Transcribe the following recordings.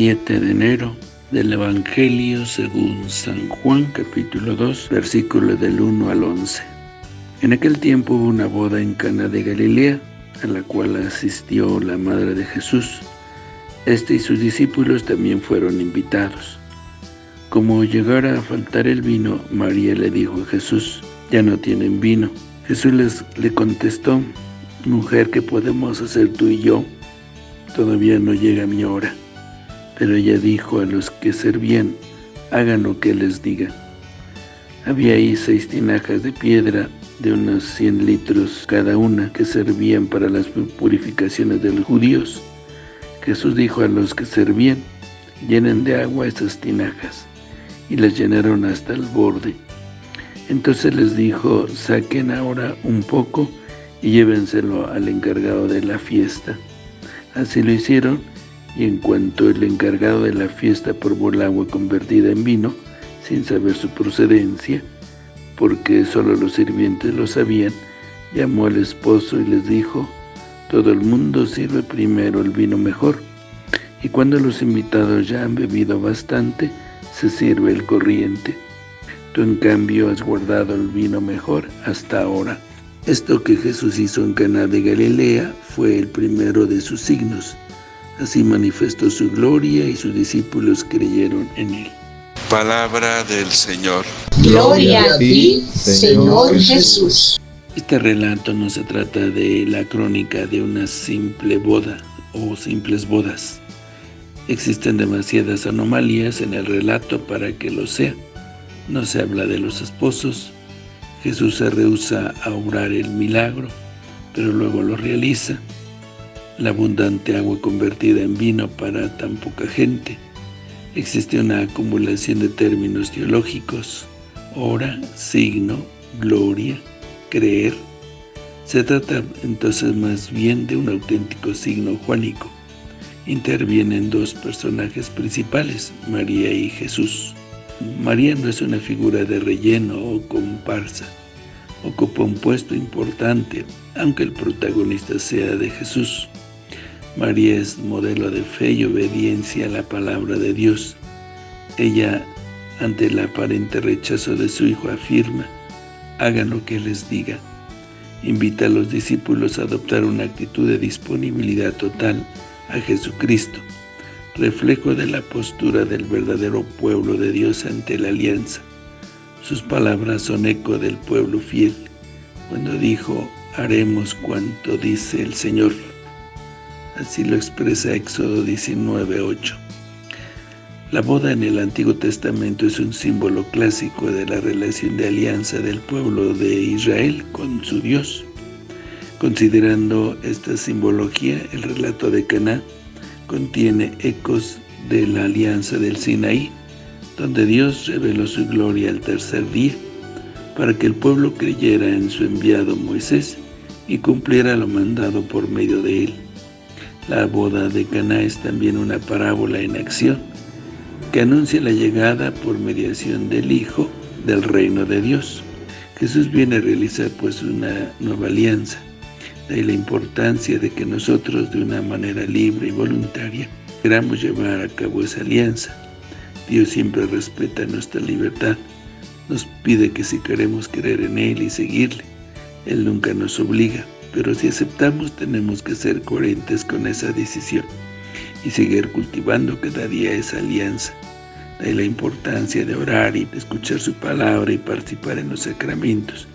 7 de enero del Evangelio según San Juan, capítulo 2, versículo del 1 al 11. En aquel tiempo hubo una boda en Cana de Galilea, a la cual asistió la madre de Jesús. Este y sus discípulos también fueron invitados. Como llegara a faltar el vino, María le dijo a Jesús, ya no tienen vino. Jesús les, le contestó, mujer, ¿qué podemos hacer tú y yo? Todavía no llega mi hora. Pero ella dijo a los que servían, hagan lo que les diga. Había ahí seis tinajas de piedra de unos 100 litros cada una que servían para las purificaciones de los judíos. Jesús dijo a los que servían, llenen de agua esas tinajas, y las llenaron hasta el borde. Entonces les dijo, saquen ahora un poco y llévenselo al encargado de la fiesta. Así lo hicieron, y en cuanto el encargado de la fiesta probó el agua convertida en vino, sin saber su procedencia, porque solo los sirvientes lo sabían, llamó al esposo y les dijo, todo el mundo sirve primero el vino mejor, y cuando los invitados ya han bebido bastante, se sirve el corriente. Tú en cambio has guardado el vino mejor hasta ahora. Esto que Jesús hizo en Cana de Galilea fue el primero de sus signos, Así manifestó su gloria y sus discípulos creyeron en él. Palabra del Señor. Gloria a ti, Señor Jesús. Este relato no se trata de la crónica de una simple boda o simples bodas. Existen demasiadas anomalías en el relato para que lo sea. No se habla de los esposos. Jesús se rehúsa a obrar el milagro, pero luego lo realiza la abundante agua convertida en vino para tan poca gente. Existe una acumulación de términos teológicos, hora, signo, gloria, creer. Se trata entonces más bien de un auténtico signo juanico. Intervienen dos personajes principales, María y Jesús. María no es una figura de relleno o comparsa. Ocupa un puesto importante, aunque el protagonista sea de Jesús. María es modelo de fe y obediencia a la palabra de Dios. Ella, ante el aparente rechazo de su hijo, afirma, hagan lo que les diga. Invita a los discípulos a adoptar una actitud de disponibilidad total a Jesucristo, reflejo de la postura del verdadero pueblo de Dios ante la alianza. Sus palabras son eco del pueblo fiel, cuando dijo, haremos cuanto dice el Señor. Así lo expresa Éxodo 19.8. La boda en el Antiguo Testamento es un símbolo clásico de la relación de alianza del pueblo de Israel con su Dios. Considerando esta simbología, el relato de Caná contiene ecos de la alianza del Sinaí, donde Dios reveló su gloria al tercer día, para que el pueblo creyera en su enviado Moisés y cumpliera lo mandado por medio de él. La boda de Caná es también una parábola en acción que anuncia la llegada por mediación del Hijo del reino de Dios. Jesús viene a realizar pues una nueva alianza. De ahí la importancia de que nosotros de una manera libre y voluntaria queramos llevar a cabo esa alianza. Dios siempre respeta nuestra libertad. Nos pide que si queremos creer en Él y seguirle, Él nunca nos obliga pero si aceptamos tenemos que ser coherentes con esa decisión y seguir cultivando cada día esa alianza. De la importancia de orar y de escuchar su palabra y participar en los sacramentos,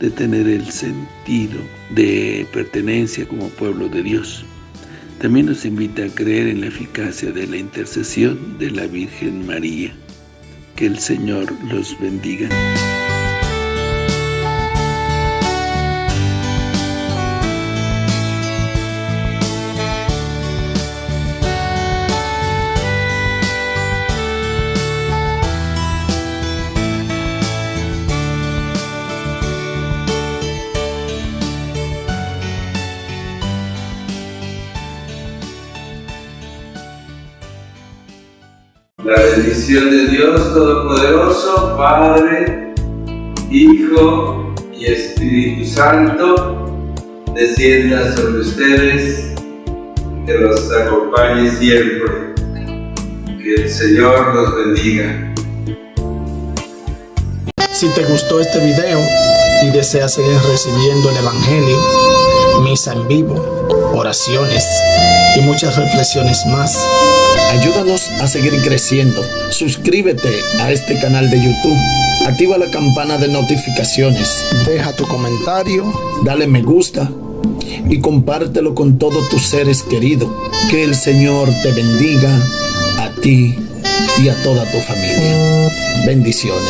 de tener el sentido de pertenencia como pueblo de Dios. También nos invita a creer en la eficacia de la intercesión de la Virgen María. Que el Señor los bendiga. La bendición de Dios Todopoderoso, Padre, Hijo y Espíritu Santo, descienda sobre ustedes, que los acompañe siempre. Que el Señor los bendiga. Si te gustó este video y deseas seguir recibiendo el Evangelio, misa en vivo, oraciones y muchas reflexiones más, ayúdanos a seguir creciendo. Suscríbete a este canal de YouTube. Activa la campana de notificaciones. Deja tu comentario, dale me gusta y compártelo con todos tus seres queridos. Que el Señor te bendiga a ti y a toda tu familia. Bendiciones.